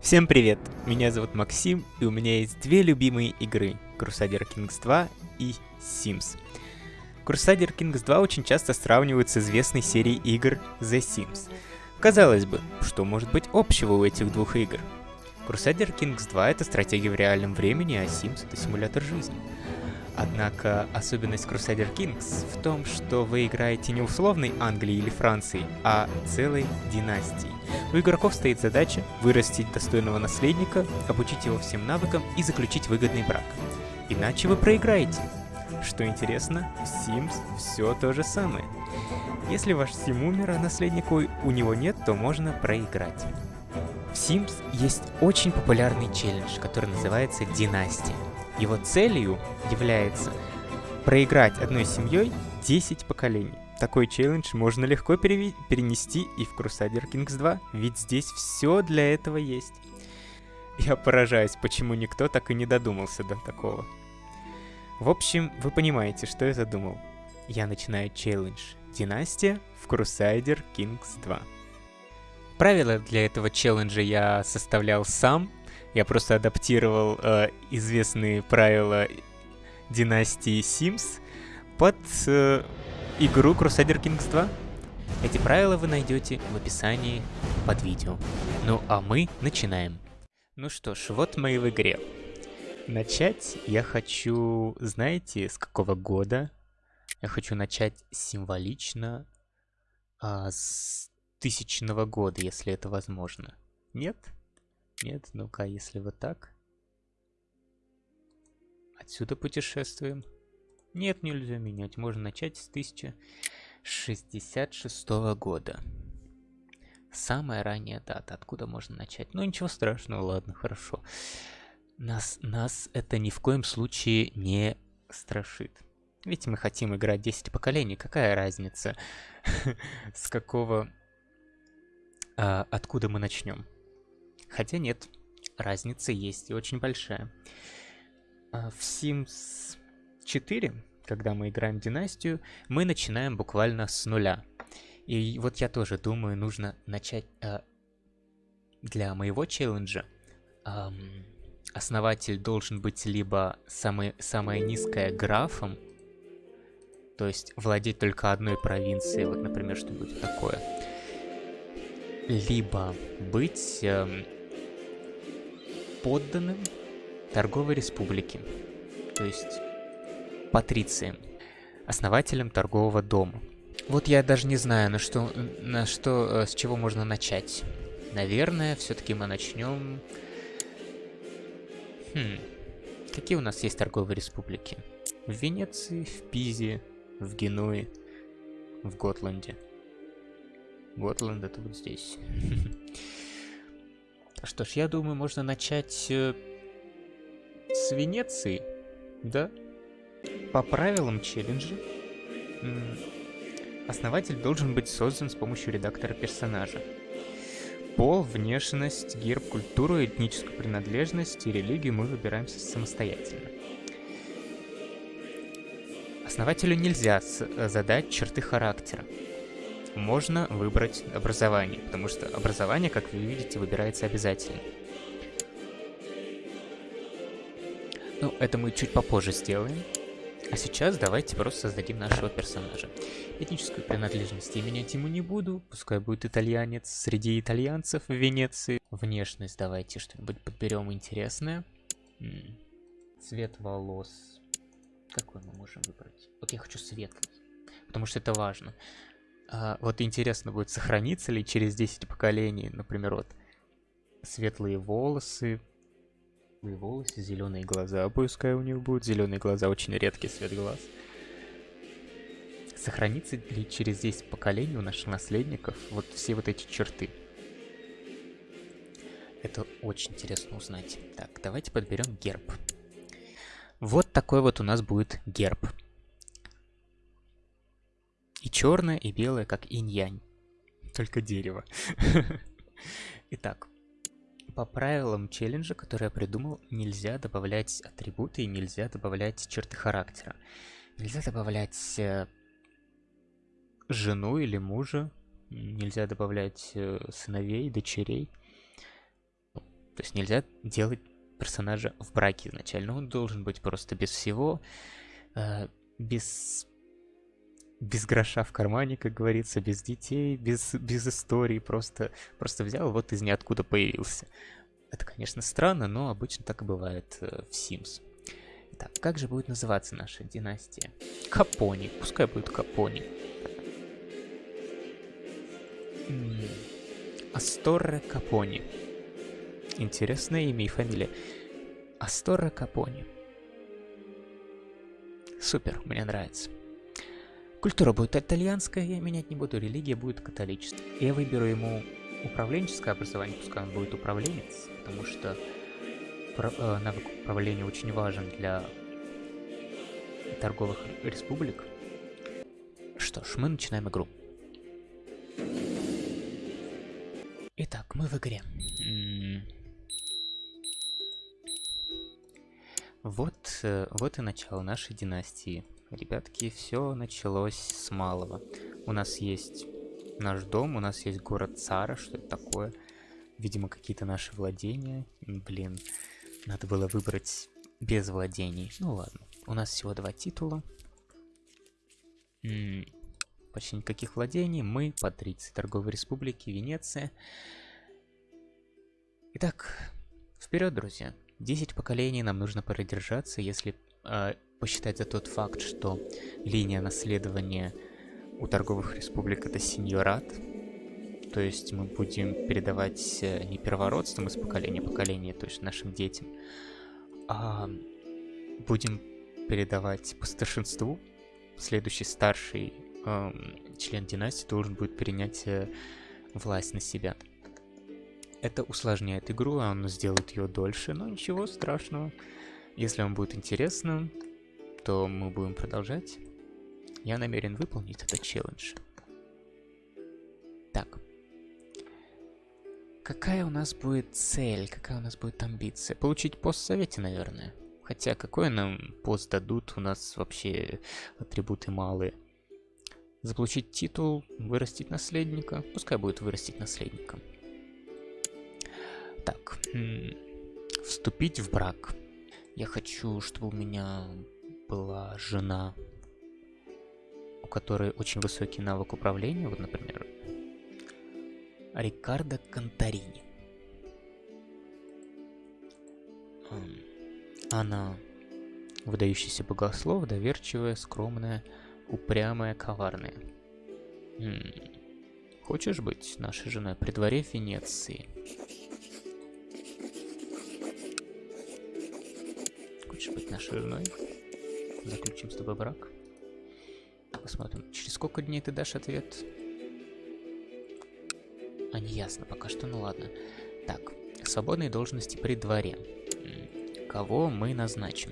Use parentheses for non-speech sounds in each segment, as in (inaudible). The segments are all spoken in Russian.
Всем привет! Меня зовут Максим, и у меня есть две любимые игры — Crusader Kings 2 и Sims. Crusader Kings 2 очень часто сравнивают с известной серией игр The Sims. Казалось бы, что может быть общего у этих двух игр? Crusader Kings 2 — это стратегия в реальном времени, а Sims — это симулятор жизни. Однако особенность Crusader Kings в том, что вы играете не условной Англии или Франции, а целой династией. У игроков стоит задача вырастить достойного наследника, обучить его всем навыкам и заключить выгодный брак. Иначе вы проиграете. Что интересно, в Sims все то же самое. Если ваш Сим умер, а наследника у него нет, то можно проиграть. В Sims есть очень популярный челлендж, который называется Династия. Его целью является проиграть одной семьей 10 поколений. Такой челлендж можно легко перенести и в Crusader Kings 2, ведь здесь все для этого есть. Я поражаюсь, почему никто так и не додумался до такого. В общем, вы понимаете, что я задумал. Я начинаю челлендж Династия в Crusader Kings 2. Правила для этого челленджа я составлял сам, я просто адаптировал э, известные правила династии Sims под э, игру Crusader Kings 2. Эти правила вы найдете в описании под видео. Ну а мы начинаем. Ну что ж, вот мы в игре. Начать я хочу, знаете, с какого года? Я хочу начать символично а, с тысячного года, если это возможно. Нет? Нет, ну-ка, если вот так. Отсюда путешествуем. Нет, нельзя менять. Можно начать с 1066 года. Самая ранняя дата. Откуда можно начать? Ну, ничего страшного, ладно, хорошо. Нас, нас это ни в коем случае не страшит. Ведь мы хотим играть 10 поколений. Какая разница, (laughs) с какого... А, откуда мы начнем? Хотя нет, разница есть и очень большая. А, в Sims 4, когда мы играем династию, мы начинаем буквально с нуля. И вот я тоже думаю, нужно начать э, для моего челленджа. Э, основатель должен быть либо самый, самая низкая графом, то есть владеть только одной провинцией, вот, например, что будет такое. Либо быть э, подданным торговой республики, то есть патрицием, основателем торгового дома. Вот я даже не знаю, на что, на что, э, с чего можно начать. Наверное, все-таки мы начнем... Хм, какие у нас есть торговые республики? В Венеции, в Пизе, в Генуе, в Готланде. Готланд это вот здесь. (laughs) Что ж, я думаю, можно начать э, с Венеции, да? По правилам челленджа, основатель должен быть создан с помощью редактора персонажа. Пол, внешность, герб, культуру, этническую принадлежность и религию мы выбираем самостоятельно. Основателю нельзя э, задать черты характера можно выбрать образование, потому что образование, как вы видите, выбирается обязательно. Ну, это мы чуть попозже сделаем. А сейчас давайте просто создадим нашего персонажа. Этническую принадлежность я менять ему не буду, пускай будет итальянец среди итальянцев в Венеции. Внешность давайте что-нибудь подберем интересное. М -м. Цвет волос. Какой мы можем выбрать? Вот я хочу светлый, потому что это важно. А, вот интересно будет, сохранится ли через 10 поколений, например, вот светлые волосы, светлые волосы, зеленые глаза, пускай у них будут. Зеленые глаза очень редкий цвет глаз. Сохранится ли через 10 поколений у наших наследников вот все вот эти черты? Это очень интересно узнать. Так, давайте подберем герб. Вот такой вот у нас будет герб. Черное, и белое, как инь-янь. Только дерево. (laughs) Итак, по правилам челленджа, который я придумал, нельзя добавлять атрибуты и нельзя добавлять черты характера. Нельзя добавлять э, жену или мужа, нельзя добавлять э, сыновей, дочерей. То есть нельзя делать персонажа в браке изначально. Он должен быть просто без всего, э, без без гроша в кармане, как говорится, без детей, без, без истории, просто, просто взял, вот из ниоткуда появился. Это, конечно, странно, но обычно так и бывает э, в Sims. Итак, как же будет называться наша династия? Капони. Пускай будет Капони. Асторре Капони. Интересное имя и фамилия. Асторре Капони. Супер, мне нравится. Культура будет итальянская, я менять не буду, религия будет католическая. Я выберу ему управленческое образование, пускай он будет управленец, потому что э, навык управления очень важен для торговых республик. Что ж, мы начинаем игру. Итак, мы в игре. Вот, э, вот и начало нашей династии. Ребятки, все началось с малого. У нас есть наш дом, у нас есть город Цара, что это такое? Видимо, какие-то наши владения. Блин, надо было выбрать без владений. Ну ладно, у нас всего два титула. М -м, почти никаких владений. Мы патриции Торговой Республики Венеция. Итак, вперед, друзья. 10 поколений нам нужно продержаться, если э, посчитать за тот факт, что линия наследования у торговых республик это сеньорат. То есть мы будем передавать э, не первородством из поколения в поколение, то есть нашим детям, а будем передавать по старшинству. Следующий старший эм, член династии должен будет перенять э, власть на себя. Это усложняет игру, а он сделает ее дольше, но ничего страшного. Если вам будет интересно, то мы будем продолжать. Я намерен выполнить этот челлендж. Так. Какая у нас будет цель, какая у нас будет амбиция? Получить пост в совете, наверное. Хотя какой нам пост дадут, у нас вообще атрибуты малые. Заполучить титул, вырастить наследника. Пускай будет вырастить наследника. Так, вступить в брак. Я хочу, чтобы у меня была жена, у которой очень высокий навык управления, вот, например, Рикардо Конторини. Она выдающийся богослов, доверчивая, скромная, упрямая, коварная. Хочешь быть нашей женой при дворе Венеции? Нашей женой? Заключим с тобой брак. Посмотрим, через сколько дней ты дашь ответ? А, не ясно пока что, ну ладно. Так, свободные должности при дворе. Кого мы назначим?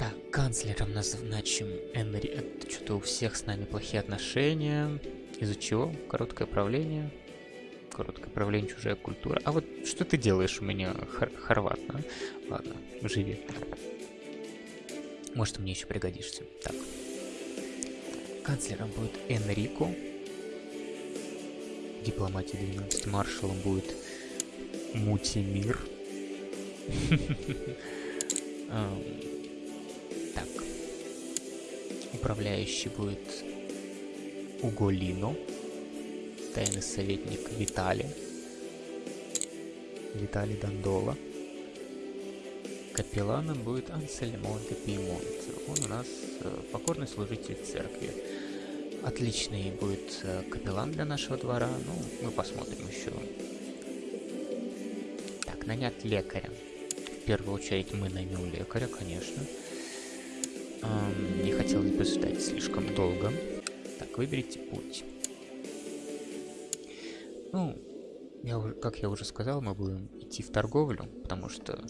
Так, канцлером назначим Энри... Что-то у всех с нами плохие отношения. Из-за чего? Короткое правление. Короткое правление, чужая культура. А вот что ты делаешь у меня, хор хорват, а? Ладно, живи. Может, мне еще пригодишься. Так. Канцлером будет Энрико. Дипломатия 12. Маршалом будет Мутимир. (laughs) Так. Управляющий будет Уголино. Тайный советник Витали. Виталий Дандола. Капелланом будет Ансельмон де Пьемонт. Он у нас э, покорный служитель церкви. Отличный будет э, капеллан для нашего двора. Ну, мы посмотрим еще. Так, нанять лекаря. В первую очередь мы наймем лекаря, конечно. Эм, не хотелось бы ждать слишком долго. Так, выберите путь. Ну, я, как я уже сказал, мы будем идти в торговлю, потому что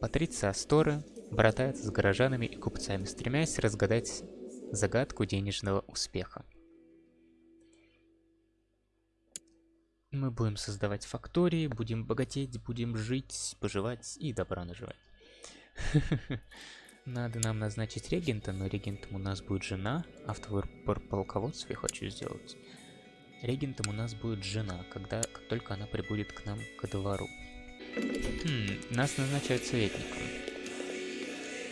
Патриция Асторы братается с горожанами и купцами, стремясь разгадать загадку денежного успеха. Мы будем создавать фактории, будем богатеть, будем жить, поживать и добра наживать. (laughs) Надо нам назначить регента, но регентом у нас будет жена, а в полководстве я хочу сделать регентом у нас будет жена, когда, как только она прибудет к нам ко двору. Хм, нас назначают советником.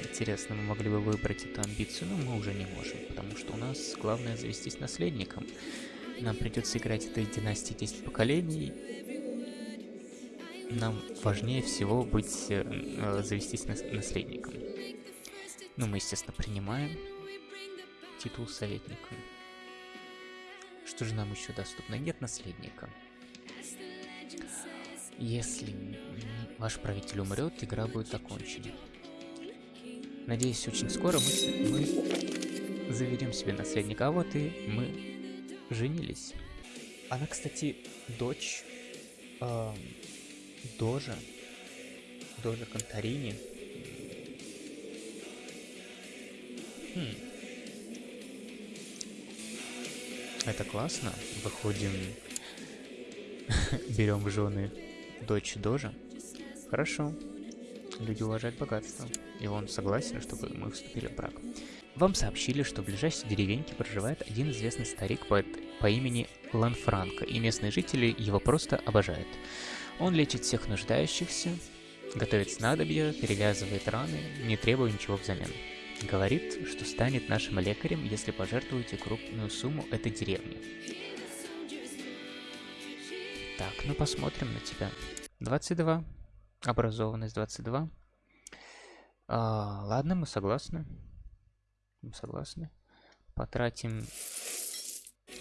Интересно, мы могли бы выбрать эту амбицию, но мы уже не можем, потому что у нас главное завестись наследником. Нам придется играть этой династии 10 поколений. Нам важнее всего быть, э, э завестись нас наследником. Ну, мы, естественно, принимаем титул советника. Что же нам еще доступно? Нет наследника. Если ваш правитель умрет, игра будет окончена. Надеюсь, очень скоро мы, мы заведем себе наследника. А вот и мы женились. Она, кстати, дочь э, Дожа. Дожа Конторини. Хм. Это классно. Выходим, (laughs) берем в жены дочь Дожа. Хорошо. Люди уважают богатство. И он согласен, чтобы мы вступили в брак. Вам сообщили, что в ближайшей деревеньке проживает один известный старик по, по имени Ланфранко, и местные жители его просто обожают. Он лечит всех нуждающихся, готовит снадобья, перевязывает раны, не требуя ничего взамен. Говорит, что станет нашим лекарем, если пожертвуете крупную сумму этой деревни. Так, ну посмотрим на тебя. 22. Образованность 22. А, ладно, мы согласны. Мы согласны. Потратим...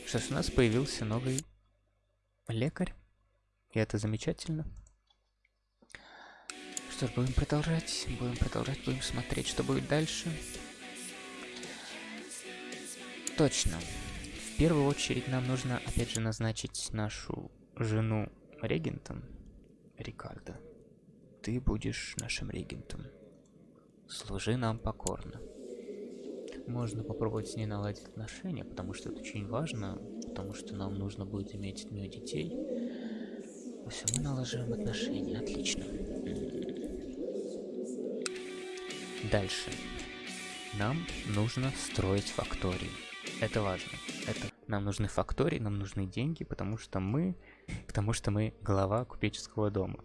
Сейчас у нас появился новый лекарь. И это замечательно. Что ж, будем продолжать, будем продолжать, будем смотреть, что будет дальше. Точно. В первую очередь нам нужно, опять же, назначить нашу жену регентом. Рикардо, ты будешь нашим регентом. Служи нам покорно. Можно попробовать с ней наладить отношения, потому что это очень важно, потому что нам нужно будет иметь от нее детей. Все, мы налаживаем отношения, отлично. Дальше. Нам нужно строить фактории. Это важно. Это нам нужны фактории, нам нужны деньги, потому что мы, потому что мы глава купеческого дома.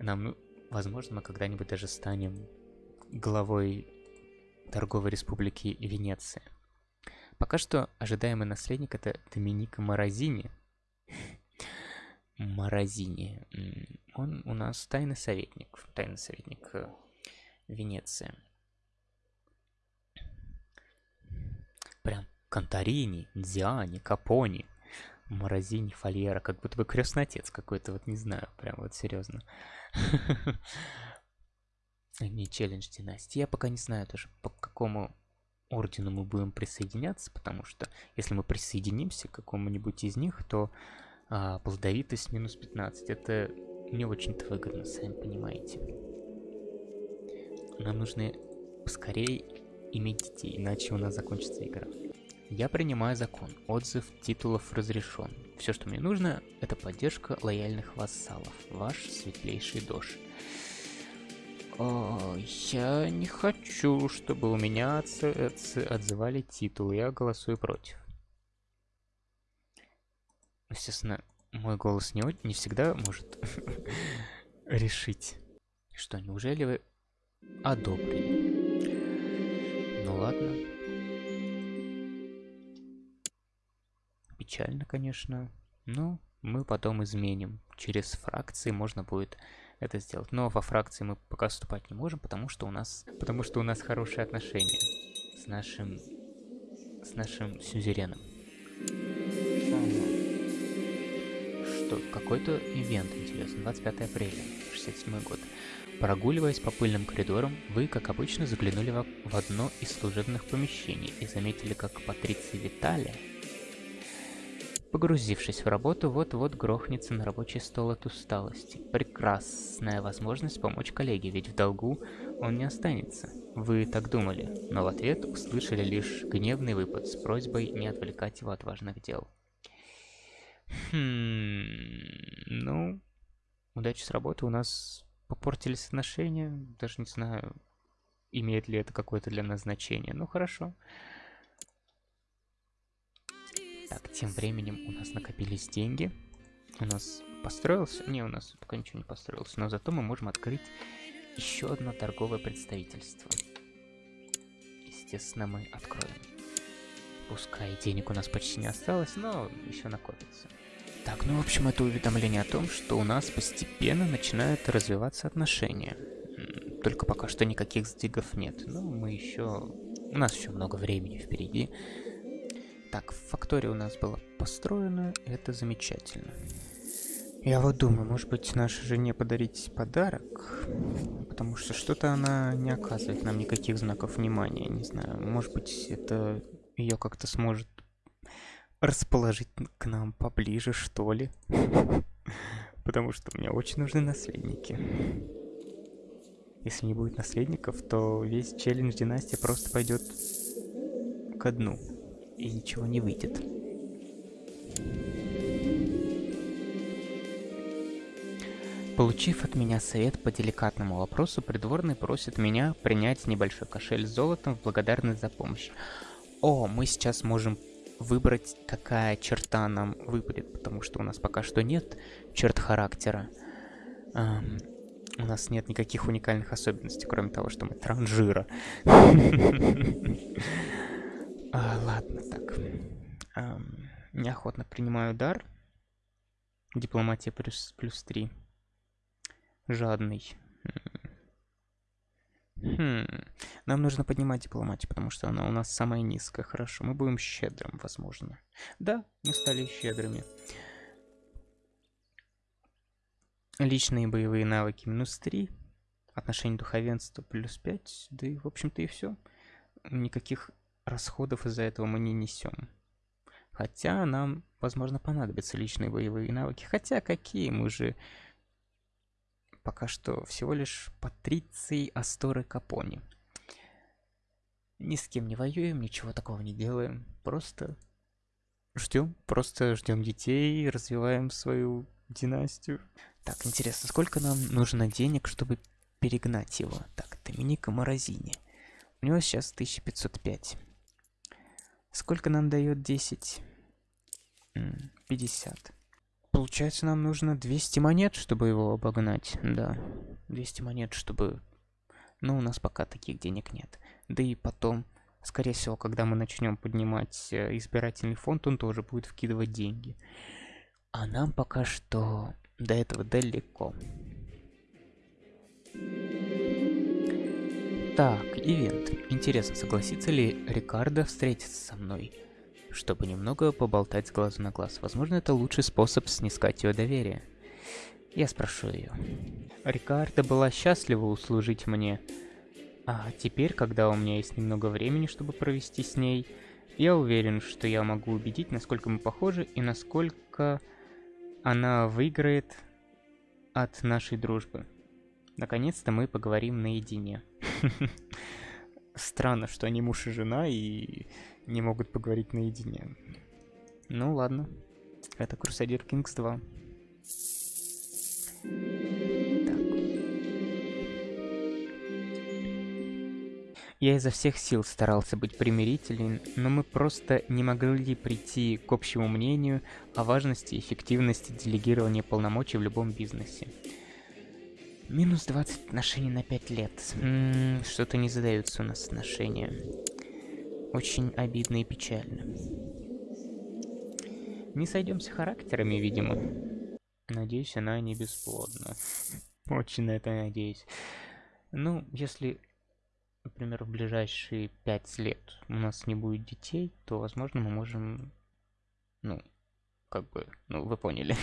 Нам, ну, возможно, мы когда-нибудь даже станем главой торговой республики Венеция. Пока что ожидаемый наследник это Доминика Морозини. Морозини. Он у нас тайный советник. Тайный советник э, Венеция. Прям Конторини, Диани, Капони, Морозини, Фольера, как будто бы крестный отец какой-то, вот не знаю, прям вот серьезно. (laughs) Не челлендж династии. Я пока не знаю тоже, по какому ордену мы будем присоединяться, потому что если мы присоединимся к какому-нибудь из них, то а, плодовитость минус 15. Это не очень-то выгодно, сами понимаете. Нам нужно поскорее иметь детей, иначе у нас закончится игра. Я принимаю закон. Отзыв титулов разрешен. Все, что мне нужно, это поддержка лояльных вассалов. Ваш светлейший дождь. О, я не хочу, чтобы у меня отзывали титул. Я голосую против. Естественно, мой голос не, не всегда может (laughs) решить. Что, неужели вы одобрили? Ну ладно. Печально, конечно. Но мы потом изменим. Через фракции можно будет это сделать. Но во фракции мы пока вступать не можем, потому что у нас, потому что у нас хорошие отношения с нашим, с нашим сюзереном. Что, какой-то ивент, интересно, 25 апреля, 67 год. Прогуливаясь по пыльным коридорам, вы, как обычно, заглянули в, одно из служебных помещений и заметили, как Патриция Виталия Погрузившись в работу, вот-вот грохнется на рабочий стол от усталости. Прекрасная возможность помочь коллеге, ведь в долгу он не останется. Вы так думали, но в ответ услышали лишь гневный выпад с просьбой не отвлекать его от важных дел. Хм, ну, удачи с работы у нас попортились отношения, даже не знаю, имеет ли это какое-то для нас значение. Ну, хорошо. Так, тем временем у нас накопились деньги. У нас построился... Не, у нас пока ничего не построилось, но зато мы можем открыть еще одно торговое представительство. Естественно, мы откроем. Пускай денег у нас почти не осталось, но еще накопится. Так, ну, в общем, это уведомление о том, что у нас постепенно начинают развиваться отношения. Только пока что никаких сдвигов нет. Но мы еще... У нас еще много времени впереди. Так, фактория у нас была построена, это замечательно. Я вот думаю, может быть, нашей жене подарить подарок, потому что что-то она не оказывает нам никаких знаков внимания, не знаю. Может быть, это ее как-то сможет расположить к нам поближе, что ли. (laughs) Потому что мне очень нужны наследники. Если не будет наследников, то весь челлендж династия просто пойдет ко дну. И ничего не выйдет. Получив от меня совет по деликатному вопросу, придворный просит меня принять небольшой кошель с золотом в благодарность за помощь. О, мы сейчас можем выбрать, какая черта нам выпадет, потому что у нас пока что нет черт характера. Эм, у нас нет никаких уникальных особенностей, кроме того, что мы транжира. (laughs) А, ладно, так. Неохотно принимаю дар. Дипломатия плюс, плюс 3. Жадный. Хм. Нам нужно поднимать дипломатию, потому что она у нас самая низкая. Хорошо, мы будем щедрым, возможно. Да, мы стали щедрыми. Личные боевые навыки минус 3. Отношение духовенства плюс 5. Да и, в общем-то, и все. Никаких расходов из-за этого мы не несем. Хотя нам, возможно, понадобятся личные боевые навыки. Хотя какие мы же пока что всего лишь Патриций Асторы Капони. Ни с кем не воюем, ничего такого не делаем. Просто ждем, просто ждем детей, развиваем свою династию. Так, интересно, сколько нам нужно денег, чтобы перегнать его? Так, Доминика Морозини. У него сейчас 1505. Сколько нам дает 10? 50. Получается, нам нужно 200 монет, чтобы его обогнать. Да, 200 монет, чтобы... Ну, у нас пока таких денег нет. Да и потом, скорее всего, когда мы начнем поднимать э, избирательный фонд, он тоже будет вкидывать деньги. А нам пока что до этого далеко. Так, ивент. Интересно, согласится ли Рикардо встретиться со мной? чтобы немного поболтать с глазу на глаз. Возможно, это лучший способ снискать ее доверие. Я спрошу ее. Рикарда была счастлива услужить мне. А теперь, когда у меня есть немного времени, чтобы провести с ней, я уверен, что я могу убедить, насколько мы похожи и насколько она выиграет от нашей дружбы. Наконец-то мы поговорим наедине. (laughs) Странно, что они муж и жена, и не могут поговорить наедине. Ну ладно. Это Crusader Kings 2. Я изо всех сил старался быть примирителен, но мы просто не могли прийти к общему мнению о важности и эффективности делегирования полномочий в любом бизнесе. Минус 20 отношений на 5 лет. Что-то не задаются у нас отношения. Очень обидно и печально. Не сойдемся характерами, видимо. Надеюсь, она не бесплодна. Очень на это надеюсь. Ну, если, например, в ближайшие пять лет у нас не будет детей, то, возможно, мы можем, ну, как бы, ну, вы поняли.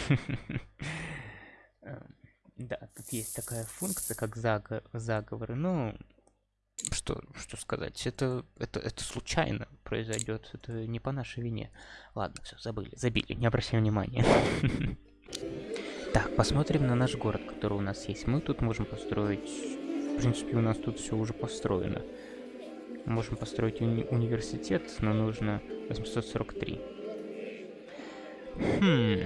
Эм, да, тут есть такая функция, как заговоры, но что, что сказать, это, это, это случайно произойдет, это не по нашей вине. Ладно, все, забыли, забили, не обращаем внимания. Так, посмотрим на наш город, который у нас есть. Мы тут можем построить... В принципе, у нас тут все уже построено. Можем построить уни университет, но нужно 843. Хм...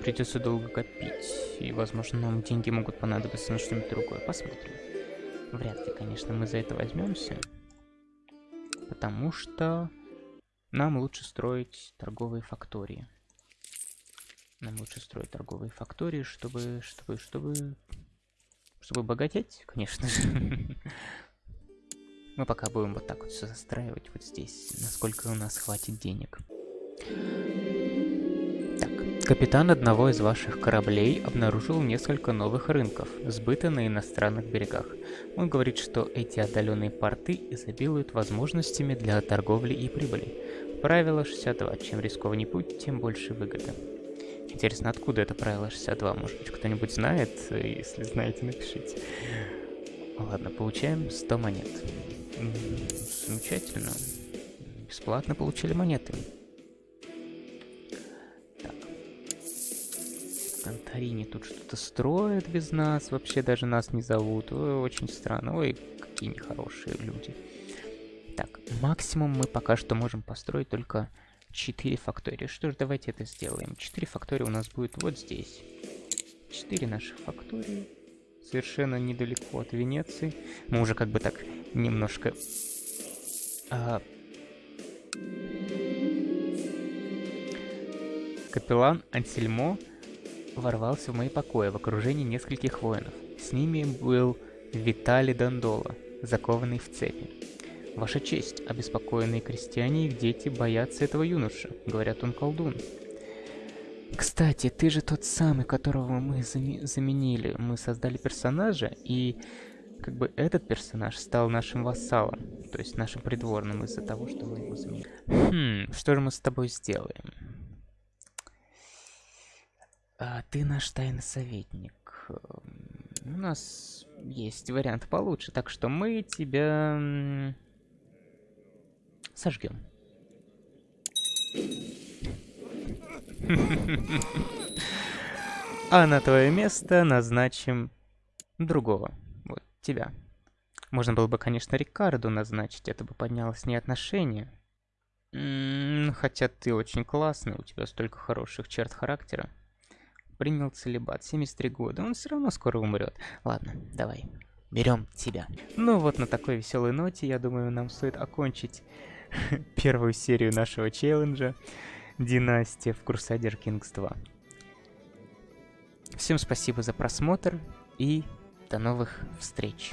Придется долго копить, и, возможно, нам деньги могут понадобиться на что-нибудь другое. Посмотрим. Вряд ли, конечно, мы за это возьмемся. Потому что нам лучше строить торговые фактории. Нам лучше строить торговые фактории, чтобы, чтобы, чтобы, чтобы богатеть, конечно же. Мы пока будем вот так вот все застраивать вот здесь, насколько у нас хватит денег. Так, капитан одного из ваших кораблей обнаружил несколько новых рынков, сбыта на иностранных берегах. Он говорит, что эти отдаленные порты изобилуют возможностями для торговли и прибыли. Правило 62. Чем рискованней путь, тем больше выгоды. Интересно, откуда это правило 62? Может быть, кто-нибудь знает? Если знаете, напишите. Ладно, получаем 100 монет. Замечательно. Бесплатно получили монеты. Так. Конторини тут что-то строят без нас. Вообще даже нас не зовут. Ой, очень странно. Ой, какие нехорошие люди. Так, максимум мы пока что можем построить только 4 фактории. Что ж, давайте это сделаем. 4 фактории у нас будет вот здесь. 4 наших фактории совершенно недалеко от Венеции. Мы уже как бы так немножко... А... Капеллан Ансельмо ворвался в мои покои в окружении нескольких воинов. С ними был Виталий Дондола, закованный в цепи. «Ваша честь, обеспокоенные крестьяне и их дети боятся этого юноша. Говорят, он колдун. Кстати, ты же тот самый, которого мы зам заменили. Мы создали персонажа, и как бы этот персонаж стал нашим вассалом, то есть нашим придворным из-за того, что мы его заменили. Хм, что же мы с тобой сделаем? А, ты наш тайный советник. У нас есть вариант получше, так что мы тебя сожгем. А на твое место назначим другого. Вот, тебя. Можно было бы, конечно, Рикарду назначить, это бы подняло с ней отношения. хотя ты очень классный, у тебя столько хороших черт характера. Принял целебат, 73 года, он все равно скоро умрет. Ладно, давай, берем тебя. Ну вот на такой веселой ноте, я думаю, нам стоит окончить (laughs) первую серию нашего челленджа династия в Crusader Kings 2. Всем спасибо за просмотр и до новых встреч.